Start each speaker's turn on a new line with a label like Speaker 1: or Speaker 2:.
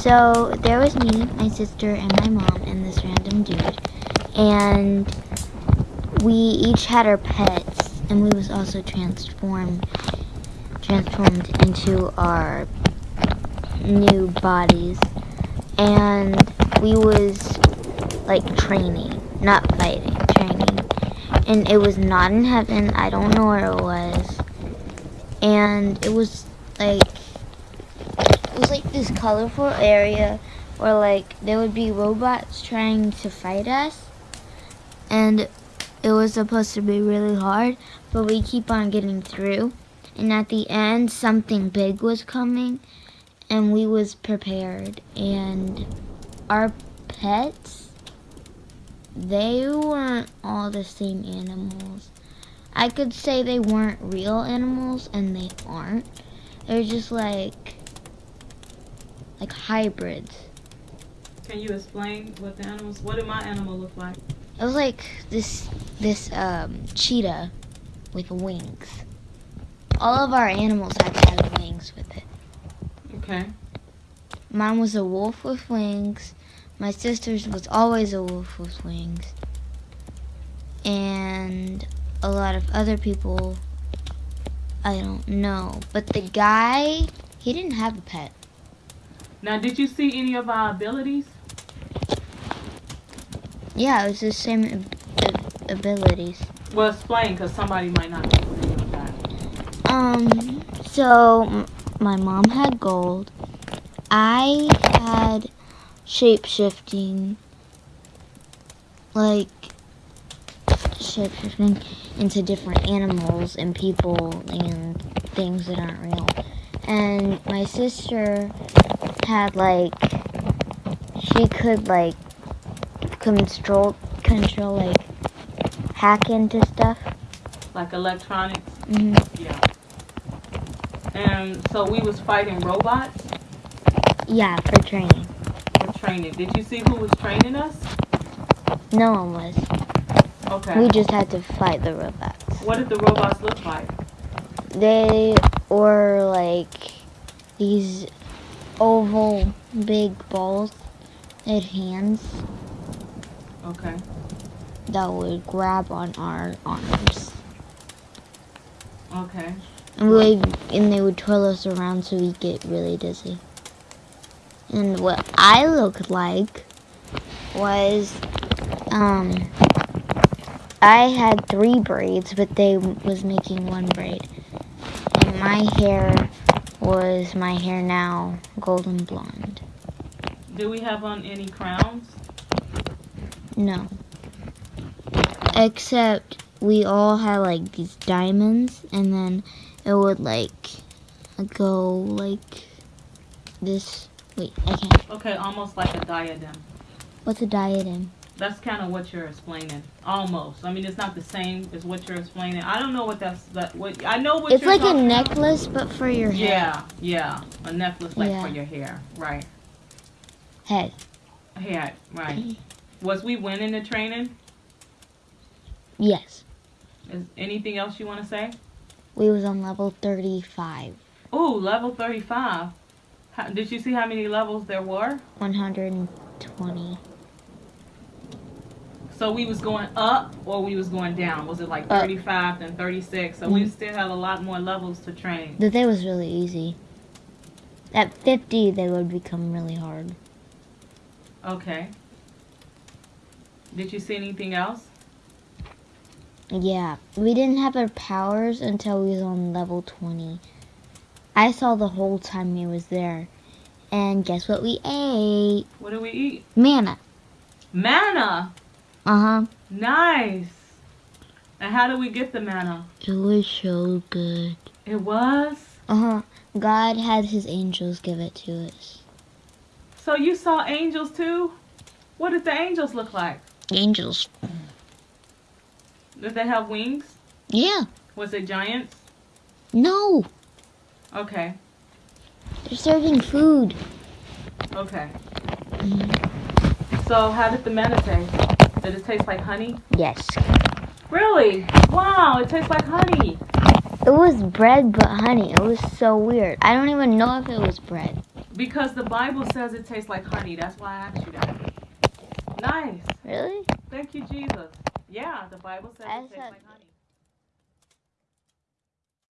Speaker 1: So there was me, my sister, and my mom, and this random dude, and we each had our pets, and we was also transformed, transformed into our new bodies, and we was like training, not fighting, training, and it was not in heaven. I don't know where it was, and it was like this colorful area where like there would be robots trying to fight us. And it was supposed to be really hard but we keep on getting through. And at the end something big was coming and we was prepared. And our pets they weren't all the same animals. I could say they weren't real animals and they aren't. They're just like like hybrids.
Speaker 2: Can you explain what the animals? What did my animal look like?
Speaker 1: It was like this this um, cheetah with wings. All of our animals had have wings with it.
Speaker 2: Okay.
Speaker 1: Mine was a wolf with wings. My sister's was always a wolf with wings. And a lot of other people, I don't know. But the guy, he didn't have a pet.
Speaker 2: Now, did you see any of our abilities?
Speaker 1: Yeah, it was the same ab- ab- abilities.
Speaker 2: Well, explain, because somebody might not know any of that.
Speaker 1: Um, so m- my mom had gold. I had shape shifting, like shape shifting into different animals and people and things that aren't real. And my sister had like she could like control control like hack into stuff.
Speaker 2: Like electronics?
Speaker 1: hmm
Speaker 2: Yeah. And so we was fighting robots
Speaker 1: Yeah, for training.
Speaker 2: for training. Did you see who was training us?
Speaker 1: No one was.
Speaker 2: Okay.
Speaker 1: We just had to fight the robots.
Speaker 2: What did the robots look like?
Speaker 1: They were like these oval big balls. Had hands
Speaker 2: Okay.
Speaker 1: that would grab on our arms.
Speaker 2: Okay.
Speaker 1: And we and they would twirl us around so we get really dizzy. And what I looked like was um I had three braids but they was making one braid. And my hair was my hair now golden blonde.
Speaker 2: Do we have on any crowns?
Speaker 1: No. Except we all had like these diamonds and then it would like go like this. Wait, I can't.
Speaker 2: Okay, almost like a diadem.
Speaker 1: What's a diadem?
Speaker 2: That's kind of what you're explaining. Almost. I mean, it's not the same as what you're explaining. I don't know what that's. That what I know what
Speaker 1: It's like a
Speaker 2: talking about.
Speaker 1: necklace but for your head.
Speaker 2: Yeah, yeah, a necklace like
Speaker 1: Yeah.
Speaker 2: for your hair, right?
Speaker 1: Head.
Speaker 2: Hair, right? Was we winning the training?
Speaker 1: Yes.
Speaker 2: Is anything else you want to say?
Speaker 1: We was on level 35.
Speaker 2: Ooh, level thirty-five. How, did you see how many levels there were?
Speaker 1: 120.
Speaker 2: So we was going up or we was going down? Was it like
Speaker 1: Up.
Speaker 2: 35 and 36? So we
Speaker 1: Mhm.
Speaker 2: still had a lot more levels to train.
Speaker 1: The day was really easy. At 50 they would become really hard.
Speaker 2: Okay. Did you see anything else?
Speaker 1: Yeah, we didn't have our powers until we was on level 20. I saw the whole time we was there. And guess what we ate?
Speaker 2: What did we eat?
Speaker 1: Manna.
Speaker 2: Manna.
Speaker 1: Uh-huh.
Speaker 2: Nice. And how did we get the manna?
Speaker 1: It was so good.
Speaker 2: It was.
Speaker 1: Uh-huh. God had his angels give it to us.
Speaker 2: So you saw angels too? What did the angels look like?
Speaker 1: Angels.
Speaker 2: Did they have wings?
Speaker 1: Yeah.
Speaker 2: Was it giants?
Speaker 1: No.
Speaker 2: Okay.
Speaker 1: They're serving food.
Speaker 2: Okay.
Speaker 1: Mhm.
Speaker 2: So how did the manna taste? Did it taste like honey?
Speaker 1: Yes.
Speaker 2: Really? Wow, it tastes like honey.
Speaker 1: It was bread but honey. It was so weird. I don't even know if it was bread.
Speaker 2: Because the Bible says it tastes like honey. That's why I asked you that. Nice.
Speaker 1: Really?
Speaker 2: Thank you, Jesus. Yeah, the Bible says
Speaker 1: I
Speaker 2: it tastes like honey.